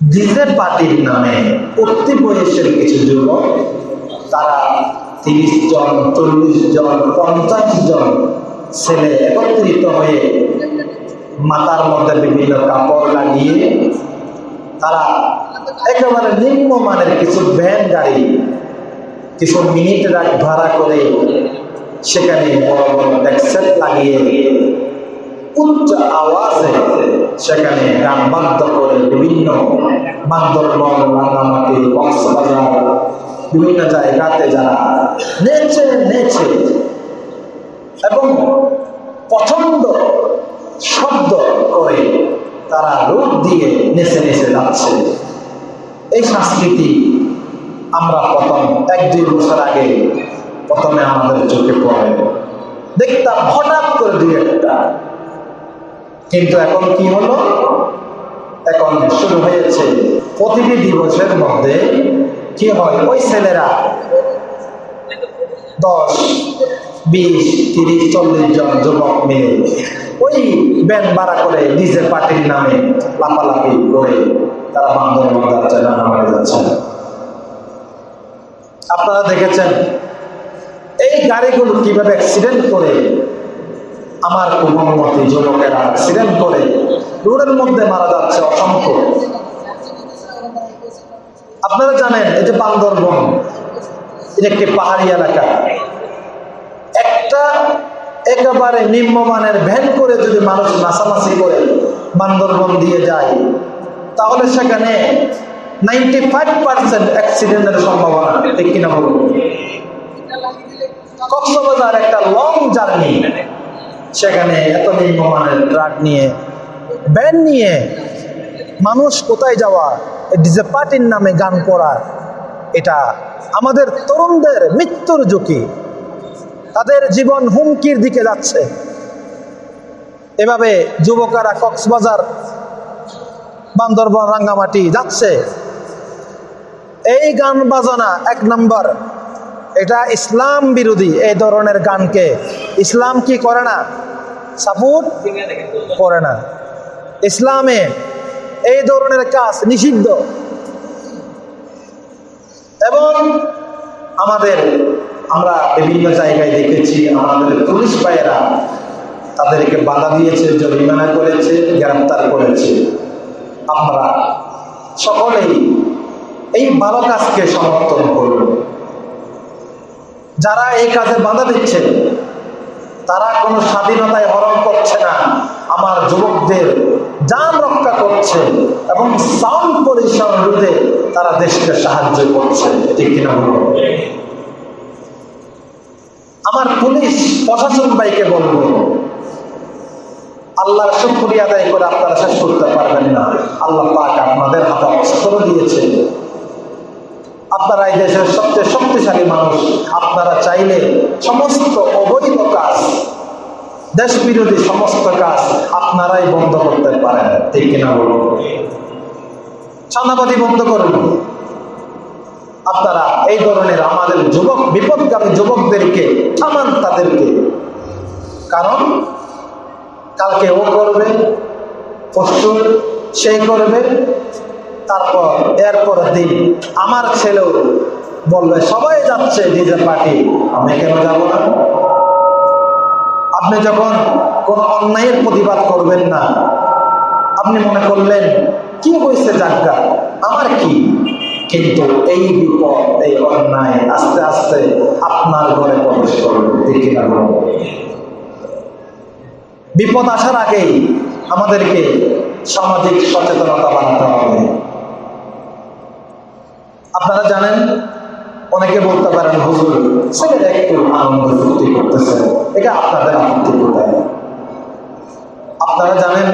DJ পার্টির নামে উঠতি বয়সের কিছু যুবক, তারা তিরিশ জন, চল্লিশ জন, পঞ্চাশ জন ছেলে একত্রিত হয়ে মাথার মধ্যে বিভিন্ন কাপড় লাগিয়ে তারা একেবারে নিম্নমানের কিছু ভ্যান গাড়ি, কিছু মিনিট রাখ ভাড়া করে সেখানে বড় বড় ডেক্সেট লাগিয়ে উচ্চ আওয়াজে সেখানে গান বাধ্য করে বিভিন্ন বান্দরবন রাঙামাটি, কক্সবাজার, বিভিন্ন জায়গাতে যারা নেচে নেচে এবং পছন্দ শব্দ করে তারা রূপ দিয়ে নেচে নেচে যাচ্ছে। এই সংস্কৃতি আমরা প্রথম এক দুই বছর আগে প্রথমে আমাদের চোখে পড়ে। দেখতাম হঠাৎ করে দুই একটা কিন্তু এখন কি হলো? এখন শুরু হয়েছে প্রতিটি দিবসের মধ্যে কি হয়? ওই ছেলেরা দশ, বিশ, তিরিশ, চল্লিশ জন যুবক মিলে ওই ব্যান ভাড়া করে নিজের পার্টির নামে লাফালাফি করে তারা বান্ধব যাচ্ছে না নামারে যাচ্ছে আপনারা দেখেছেন, এই গাড়িগুলো কীভাবে অ্যাক্সিডেন্ট করে আমার কুমতি যুবকেরা অ্যাক্সিডেন্ট করে, রোডের মধ্যে মারা যাচ্ছে অসংখ্য। আপনারা জানেন, এই যে বান্দরবন এটা একটি পাহাড়ি এলাকা। একটা একেবারে নিম্নমানের ভ্যান করে যদি মানুষ নাচানাচি করে বান্দরবন দিয়ে যায়, তাহলে সেখানে নাইনটি ফাইভ পার্সেন্ট অ্যাক্সিডেন্টের সম্ভাবনা। ঠিক কিনা বলুন? কক্সবাজার একটা লং জার্নি সেখানে এত নিম্নমানের ট্রাক নিয়ে ভ্যান নিয়ে মানুষ কোথায় যাওয়া ডিজে পার্টির নামে গান করা, এটা আমাদের তরুণদের মৃত্যুর ঝুঁকি। তাদের জীবন হুমকির দিকে যাচ্ছে। এভাবে যুবকেরা কক্সবাজার, বান্দরবন, রাঙ্গামাটি যাচ্ছে। এই গান বাজনা এক নম্বর। এটা ইসলাম বিরোধী এই ধরনের গানকে। ইসলাম কি করে না? সাপোর্ট করে না। ইসলামে এই ধরনের কাজ নিষিদ্ধ। এবং আমাদের, আমরা বিভিন্ন জায়গায় দেখেছি, আমাদের পুলিশ ভাইয়েরা তাদেরকে বাধা দিয়েছে, জরিমানা করেছে, গ্রেপ্তার করেছে। আমরা সকলেই এই ভালো কাজকে সমর্থন করব যারা এই কাজে বাধা দিচ্ছে, তারা কোনো স্বাধীনতায় হরণ করছে না। আমার যুবকদের যান রক্ষা করছে এবং সাউন্ড পরিসর রুটে তারা দেশকে সাহায্য করছে। ঠিক কিনা বলব আমার পুলিশ প্রশাসন ভাইকে বলব, আল্লাহর শুক্রিয়া আদায় করে আপনারা শেষ করতে পারবেন না। আল্লাহ পাক আপনাদের হাতে অস্ত্র দিয়েছে। আপনারা এই দেশের সবচেয়ে শক্তিশালী মানুষ। আপনারা চাইলে সমস্ত অবৈধ কাজ দেশ বিরোধী সমস্ত কাজ আপনারাই বন্ধ করতে পারেন। ঠিক কিনা বলুন? সান্নাবাদী বন্ধ করুন। আপনারা এই ধরনের আমাদের যুবক, বিপদগামী যুবকদেরকে থামান তাদেরকে, কারণ কালকে ও করবে, পরশু সে করবে তারপর এরপর দিন আমার ছেলেও বলবে, সবাই যাচ্ছে ডিজে পার্টি। আমি কেন যাব না? আপনি যখন কোন অন্যায়ের প্রতিবাদ করবেন না, আপনি মনে করলেন, কি হয়েছে জাগা? আমার কি? কিন্তু এই বিপদ, এই অন্যায় আস্তে আস্তে আপনার ঘরে প্রবেশ করবে বিপদ আসার আগেই আমাদেরকে সামাজিক সচেতনতা বাড়াতে হবে। আপনারা জানেন, অনেকে বলতে পারেন, হুজুর, ছেলেরা একটু আনন্দ ফুর্তি করতেছে। এটা আপনাদের আপত্তি কোথায়? আপনারা জানেন,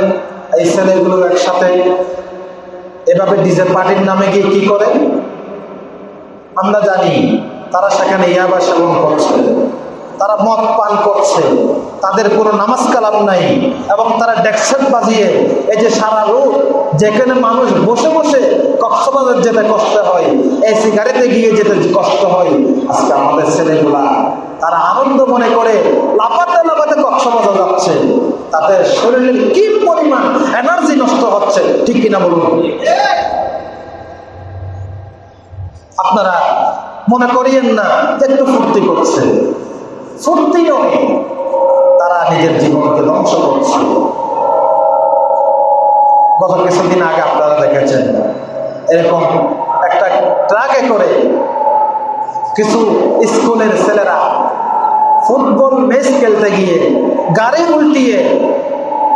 এই ছেলেগুলো একসাথে এভাবে ডিজে পার্টির নামে গিয়ে কি করে আমরা জানি, তারা সেখানে ইয়াবা সেবন করছে। তারা মদ পান করছে, তাদের কোনো নামাজ কালাম নাই এবং তারা ডেকসেট বাজিয়ে, এই যে সারা রোড যেখানে মানুষ বসে বসে কক্সবাজার যেতে কষ্ট হয়, এই সিগারেটে গিয়ে যেতে কষ্ট হয়। আজকে আমাদের ছেলেগুলা, তারা আনন্দ মনে করে লাফাতে লাফাতে কক্সবাজার যাচ্ছে। তাদের শরীরের কি পরিমাণ এনার্জি নষ্ট হচ্ছে, ঠিক কিনা বলুন? আপনারা মনে করিয়েন না একটু ফুর্তি করছে। ফুর্তি নয় তারা নিজের জীবনকে ধ্বংস করছে গত কিছুদিন আগে আপনারা দেখেছেন, এরকম একটা ট্রাকে করে কিছু স্কুলের ছেলেরা ফুটবল ম্যাচ খেলতে গিয়ে গাড়ি উল্টিয়ে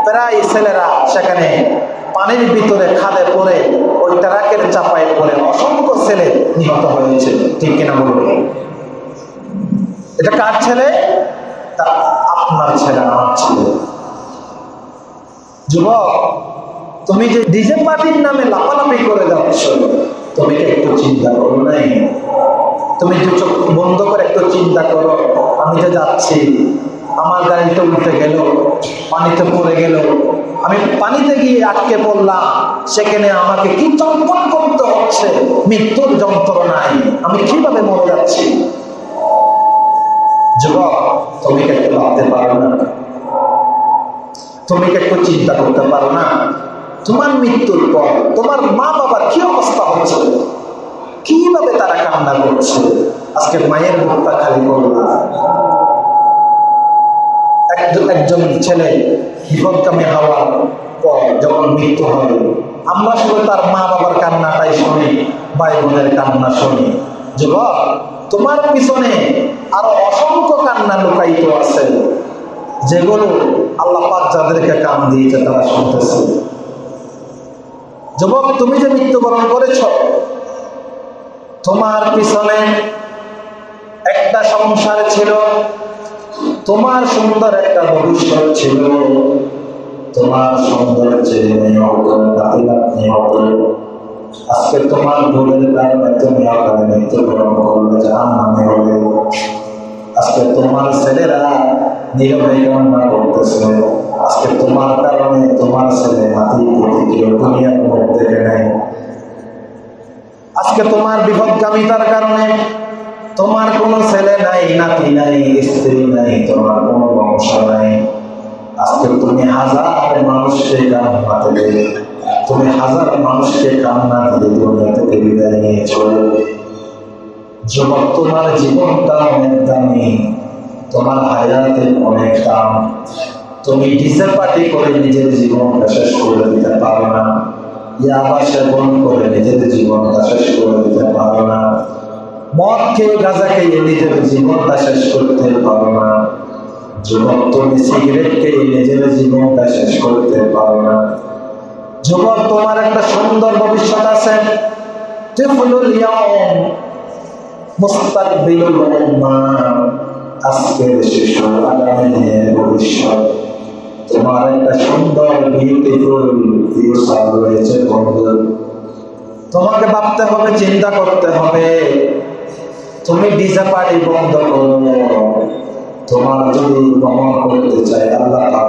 প্রায় ছেলেরা সেখানে পানির ভিতরে খাদে পড়ে ওই ট্রাকের চাপায় পড়ে অসংখ্য ছেলে নিহত হয়েছে। ঠিক কিনা বলবে এটা কার ছেলে? তা আপনার ছেলে, আমার ছেলে। যুবক, তুমি যে ডিজে পার্টির নামে লাফালাফি করে যাচ্ছ, তুমি একটু চিন্তা করো নাই? তুমি যে চোখ বন্ধ করে একটু চিন্তা করো। আমি যে যাচ্ছি। আমার গাড়িতে উঠে গেল, পানিতে পড়ে গেল। আমি পানিতে গিয়ে আটকে পড়লাম। সেখানে আমাকে কি চম্পন করতে হচ্ছে? মৃত্যুর যন্ত্রণায় আমি কীভাবে মরে যাচ্ছি? যুবক তুমি একটু ভাবতে পারো না। তুমি একটু চিন্তা করতে পারো না। তোমার মৃত্যুর পর তোমার মা বাবার কি অবস্থা হচ্ছে? কীভাবে তারা কান্না করছে? আজকে মায়ের মুখটা খালি করল না। একজন ছেলে বিপদকামী হওয়ার পর যখন মৃত্যু হয়, আমরা শুধু তার মা বাবার কান্নাটাই শুনি ভাই বোনের কান্না শুনি। যুবক তোমার পিছনে আরও অসংখ্য কান্না লুকায়িত আছে। যেগুলো আল্লাহ পাক যাদেরকে কান দিয়েছে তারা শুনতেছে। যুবক, তুমি যে মৃত্যুবরণ করেছ, তোমার পিছনে একটা সংসার ছিল, তোমার সুন্দর একটা ভবিষ্যৎ ছিল, তোমার সুন্দর ছেলে মেয়ে নাতনি হতো আজকে তোমার ভুলের কারণে তুমি আকারে মৃত্যুবরণ করলে জাহান নামে হবে আজকে তোমার ছেলেরা নীরবে করতেছে। আজকে তোমার কারণে তোমার ছেলে কারণে তোমার কোনো ছেলে নাই, নাতি নাই, স্ত্রী নাই, তোমার কোনো বংশ নাই। আজকে তুমি হাজার মানুষকে কান্না দেবে তুমি হাজার মানুষকে কান্না দিয়ে দুনিয়া থেকে বিদায় নিয়েছ যুবক, তোমার জীবনটা অনেক দামি, তোমার হায়াতে অনেক দাম। তুমি ডিজে পার্টি করে নিজের জীবনটা শেষ করে দিতে পারো না। করে নিজের জীবনটা শেষ করে দিতে না। নিজের জীবনটা শেষ করতে না। তুমি নিজের জীবনটা শেষ করতে পারো না। যুবক তোমার একটা সুন্দর ভবিষ্যৎ আছে ভবিষ্যৎ। তোমার একটা সুন্দর রয়েছে তোমাকে ভাবতে হবে, চিন্তা করতে হবে। তুমি ডিজে পার্টি বন্ধ। করো তোমার যদি ভ্রমণ করতে চাই আল্লাহ পাক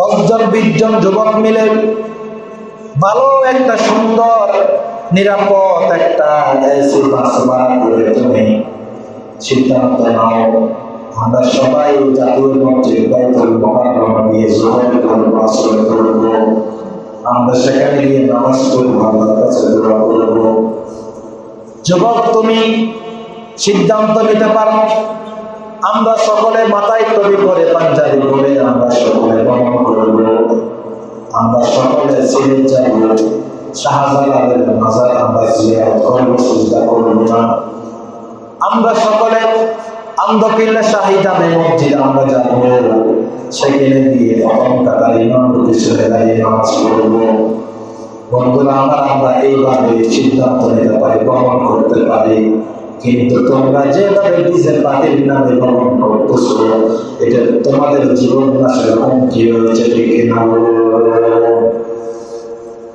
দশজন, বিশজন যুবক মিলে ভালো একটা সুন্দর, নিরাপদ একটা তুমি সিদ্ধান্ত নাও। আমরা সবাই জাতীয় মঞ্চে করব করব। আমরা সেখানে গিয়ে নামাজ পড়ব, আল্লাহর কাছে দোয়া করব। যুবক, তুমি সিদ্ধান্ত নিতে পারো? আমরা সকলে মাথায় তৈরি করে পাঞ্জাবি করে আমরা সকলে ভ্রমণ করব। আমরা সকলে সিরে যাব। শাহজালালের মাজার আমরা জিয়ারত করব চিন্তা করব না। আমরা সকলে আন্দকিল্লা শাহিদামে মসজিদ আমরা যাব। সেখানে গিয়ে প্রথম কাতার ইমাম পিছনে দাঁড়িয়ে নামাজ পড়ব। বন্ধুরা, আমার আমরা এইভাবে সিদ্ধান্ত নিতে পারি ভ্রমণ করতে পারি। কিন্তু তোমরা যেভাবে নিজের পাটির নামে ভ্রমণ করতেছো, এটা তোমাদের জীবন নাশের হুমকি রয়েছে, ঠিক কিনা?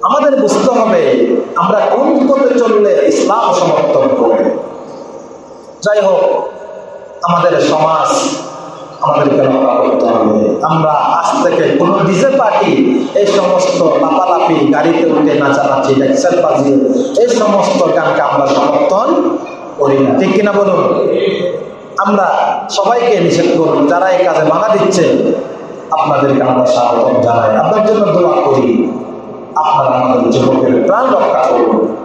আমাদের বুঝতে হবে, আমরা কোন পথে চললে ইসলাম সমর্থন করে। যাই হোক, আমাদের সমাজ আমাদেরকে রক্ষা করতে হবে। আমরা আজ থেকে কোন ডিজে পার্টি, এই সমস্ত লাপালাপি গাড়িতে উঠে নাচানাচি ডেক্সেল বাজিয়ে এই সমস্ত গানকে আমরা সমর্থন করি না। ঠিক কিনা বলুন? আমরা সবাইকে নিষেধ করুন যারা এই কাজে বাধা দিচ্ছে, আপনাদেরকে আমরা স্বাগত জানাই। আপনার জন্য দোয়া করি। আপনারা আমাদের যুবকের প্রাণ রক্ষা করুন।